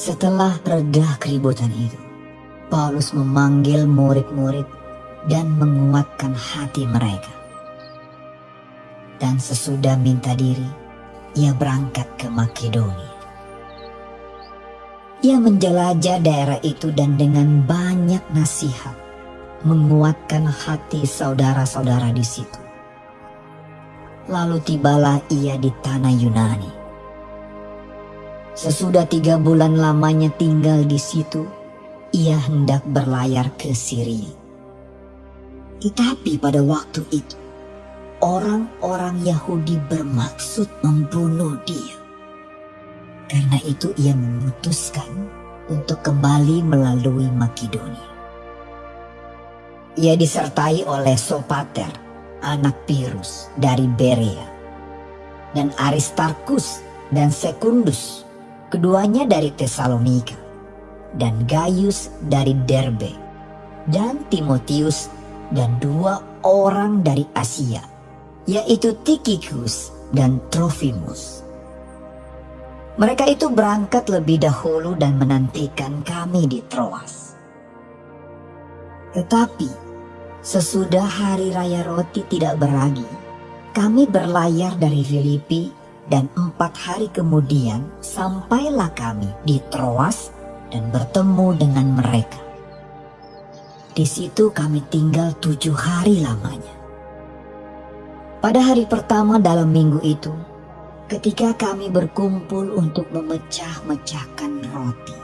Setelah reda keributan itu, Paulus memanggil murid-murid dan menguatkan hati mereka. Dan sesudah minta diri, ia berangkat ke Makedonia. Ia menjelajah daerah itu dan dengan banyak nasihat menguatkan hati saudara-saudara di situ. Lalu tibalah ia di tanah Yunani. Sesudah tiga bulan lamanya tinggal di situ, ia hendak berlayar ke Syria. Tetapi pada waktu itu, orang-orang Yahudi bermaksud membunuh dia. Karena itu ia memutuskan untuk kembali melalui Makedonia. Ia disertai oleh Sopater, anak Pirus dari Berea, dan Aristarkus dan Sekundus, keduanya dari Tesalonika, dan Gaius dari Derbe, dan Timotius dan dua orang dari Asia, yaitu Tikikus dan Trofimus. Mereka itu berangkat lebih dahulu dan menantikan kami di Troas. Tetapi sesudah hari raya roti tidak beragi, kami berlayar dari Filipi dan empat hari kemudian sampailah kami di Troas dan bertemu dengan mereka. Di situ kami tinggal tujuh hari lamanya. Pada hari pertama dalam minggu itu, Ketika kami berkumpul untuk memecah-mecahkan roti,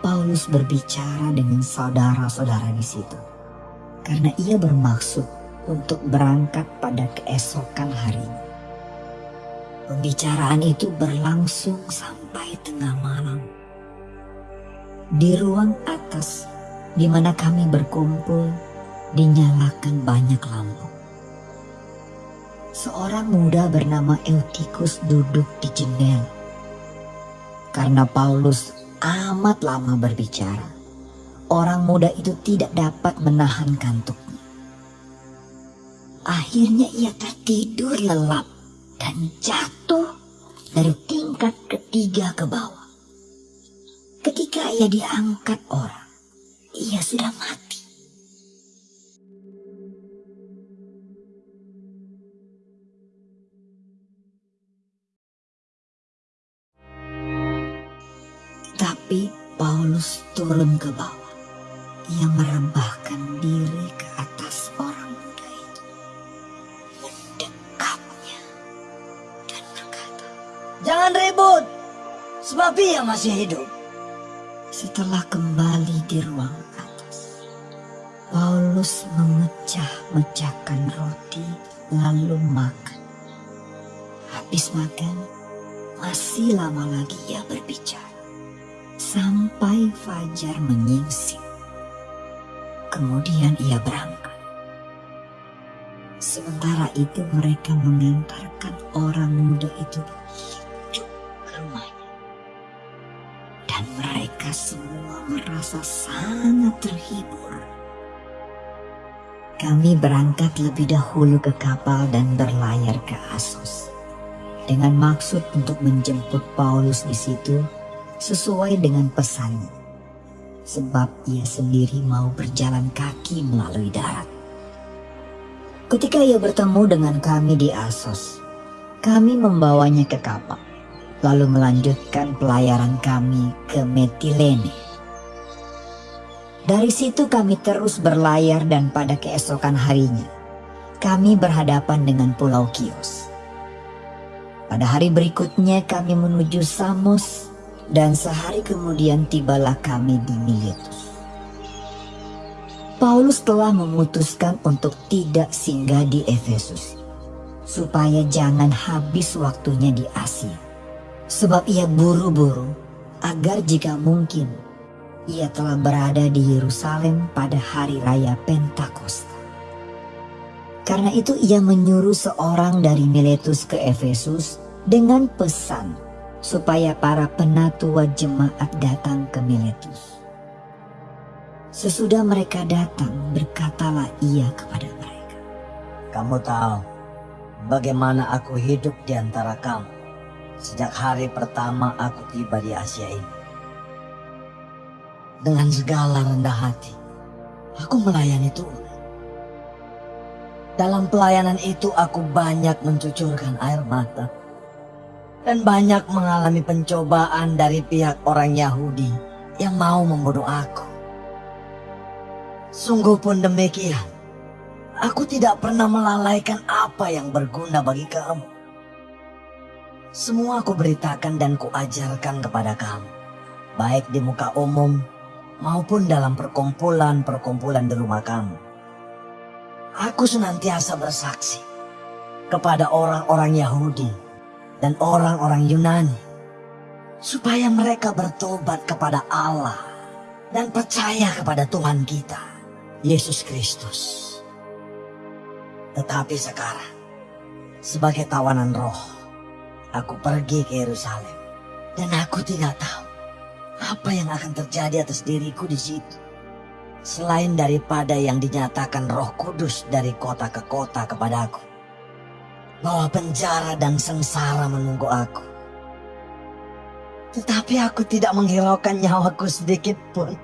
Paulus berbicara dengan saudara-saudara di situ, karena ia bermaksud untuk berangkat pada keesokan harinya. Pembicaraan itu berlangsung sampai tengah malam. Di ruang atas di mana kami berkumpul, dinyalakan banyak lampu seorang muda bernama Eutikus duduk di jendela. Karena Paulus amat lama berbicara, orang muda itu tidak dapat menahan kantuknya. Akhirnya ia tertidur lelap dan jatuh dari tingkat ketiga ke bawah. Ketika ia diangkat orang, ia sudah mati. Tapi Paulus turun ke bawah. Ia merebahkan diri ke atas Jangan ribut, sebab ia masih hidup. Setelah kembali di ruang atas, Paulus memecah-mecahkan roti lalu makan. Habis makan, masih lama lagi ia berbicara sampai fajar menyingsing. Kemudian ia berangkat. Sementara itu mereka mengantarkan orang muda itu rumahnya. Dan mereka semua merasa sangat terhibur. Kami berangkat lebih dahulu ke kapal dan berlayar ke Asos. Dengan maksud untuk menjemput Paulus di situ sesuai dengan pesannya. Sebab ia sendiri mau berjalan kaki melalui darat. Ketika ia bertemu dengan kami di Asos, kami membawanya ke kapal, lalu melanjutkan pelayaran kami ke Metilene. Dari situ kami terus berlayar dan pada keesokan harinya, kami berhadapan dengan Pulau Kios. Pada hari berikutnya kami menuju Samos dan sehari kemudian tibalah kami di Miletus. Paulus telah memutuskan untuk tidak singgah di Efesus, supaya jangan habis waktunya di Asia. Sebab ia buru-buru agar jika mungkin ia telah berada di Yerusalem pada hari raya Pentakosta. Karena itu ia menyuruh seorang dari Miletus ke Efesus dengan pesan supaya para penatua jemaat datang ke Miletus. Sesudah mereka datang, berkatalah ia kepada mereka. Kamu tahu bagaimana aku hidup di antara kamu sejak hari pertama aku tiba di Asia ini. dengan segala rendah hati. Aku melayani Tuhan. Dalam pelayanan itu aku banyak mencucurkan air mata. Dan banyak mengalami pencobaan dari pihak orang Yahudi yang mau membunuh aku. Sungguh pun demikian. Aku tidak pernah melalaikan apa yang berguna bagi kamu. Semua aku beritakan dan kuajarkan kepada kamu. Baik di muka umum maupun dalam perkumpulan-perkumpulan di rumah kamu. Aku senantiasa bersaksi kepada orang-orang Yahudi dan orang-orang Yunani supaya mereka bertobat kepada Allah dan percaya kepada Tuhan kita, Yesus Kristus. Tetapi sekarang, sebagai tawanan roh, aku pergi ke Yerusalem dan aku tidak tahu apa yang akan terjadi atas diriku di situ? Selain daripada yang dinyatakan roh kudus dari kota ke kota kepadaku. Bahwa penjara dan sengsara menunggu aku. Tetapi aku tidak menghiraukan nyawaku sedikit pun.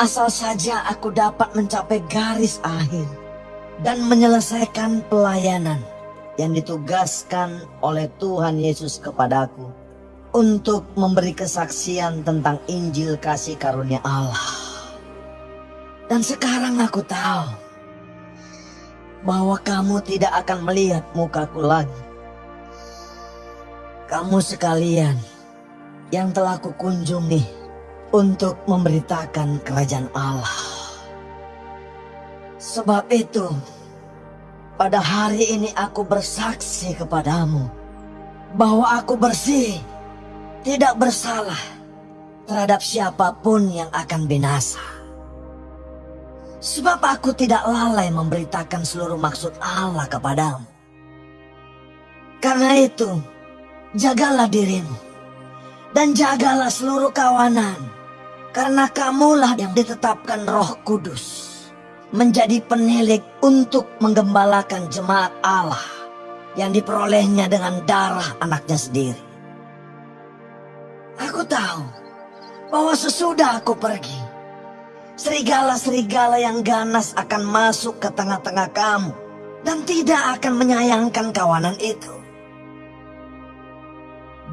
Asal saja aku dapat mencapai garis akhir. Dan menyelesaikan pelayanan yang ditugaskan oleh Tuhan Yesus kepadaku untuk memberi kesaksian tentang Injil kasih karunia Allah. Dan sekarang aku tahu bahwa kamu tidak akan melihat mukaku lagi. Kamu sekalian yang telah kukunjungi untuk memberitakan kerajaan Allah. Sebab itu, pada hari ini aku bersaksi kepadamu bahwa aku bersih tidak bersalah terhadap siapa pun yang akan binasa. Sebab aku tidak lalai memberitakan seluruh maksud Allah kepadamu. Karena itu, jagalah dirimu dan jagalah seluruh kawanan. Karena kamulah yang ditetapkan roh kudus menjadi penilik untuk menggembalakan jemaat Allah yang diperolehnya dengan darah anaknya sendiri. Aku tahu bahwa sesudah aku pergi, serigala-serigala yang ganas akan masuk ke tengah-tengah kamu dan tidak akan menyayangkan kawanan itu.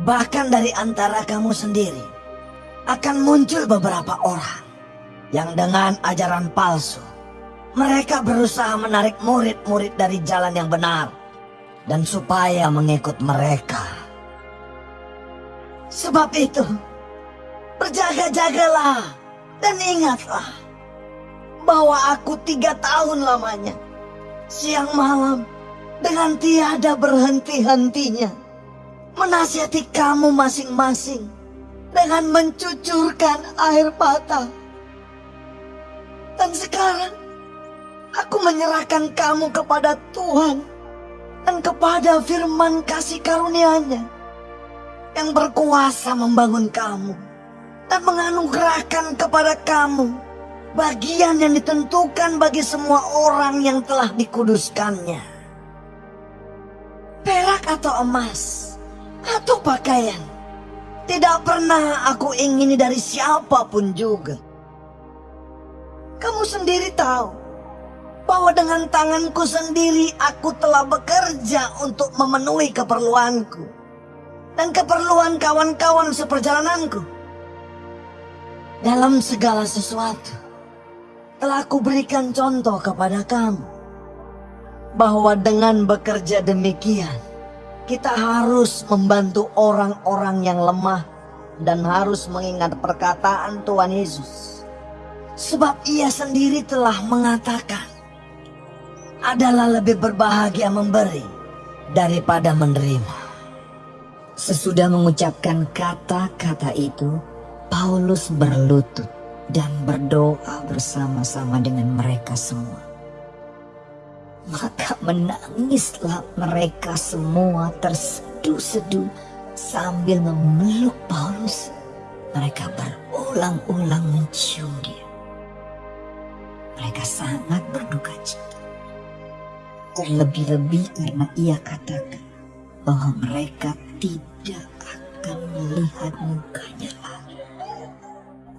Bahkan dari antara kamu sendiri akan muncul beberapa orang yang dengan ajaran palsu mereka berusaha menarik murid-murid dari jalan yang benar dan supaya mengikut mereka. Sebab itu, berjaga-jagalah dan ingatlah bahwa aku tiga tahun lamanya, siang malam, dengan tiada berhenti-hentinya, menasihati kamu masing-masing dengan mencucurkan air mata. Dan sekarang, aku menyerahkan kamu kepada Tuhan dan kepada firman kasih karunia-Nya yang berkuasa membangun kamu dan menganugerahkan kepada kamu bagian yang ditentukan bagi semua orang yang telah dikuduskannya. Perak atau emas atau pakaian tidak pernah aku ingini dari siapa pun juga. Kamu sendiri tahu bahwa dengan tanganku sendiri aku telah bekerja untuk memenuhi keperluanku dan keperluan kawan-kawan seperjalananku. Dalam segala sesuatu, telah kuberikan contoh kepada kamu bahwa dengan bekerja demikian, kita harus membantu orang-orang yang lemah dan harus mengingat perkataan Tuhan Yesus. Sebab ia sendiri telah mengatakan, adalah lebih berbahagia memberi daripada menerima. Sesudah mengucapkan kata-kata itu, Paulus berlutut dan berdoa bersama-sama dengan mereka semua. Maka menangislah mereka semua terseduh-seduh sambil memeluk Paulus. Mereka berulang-ulang mencium dia. Mereka sangat berduka cita. Terlebih-lebih karena ia katakan bahwa mereka tidak akan melihat mukanya lagi.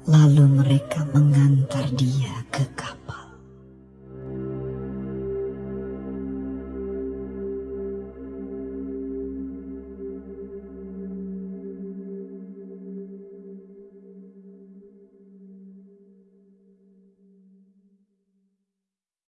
Lalu mereka mengantar dia ke kapal.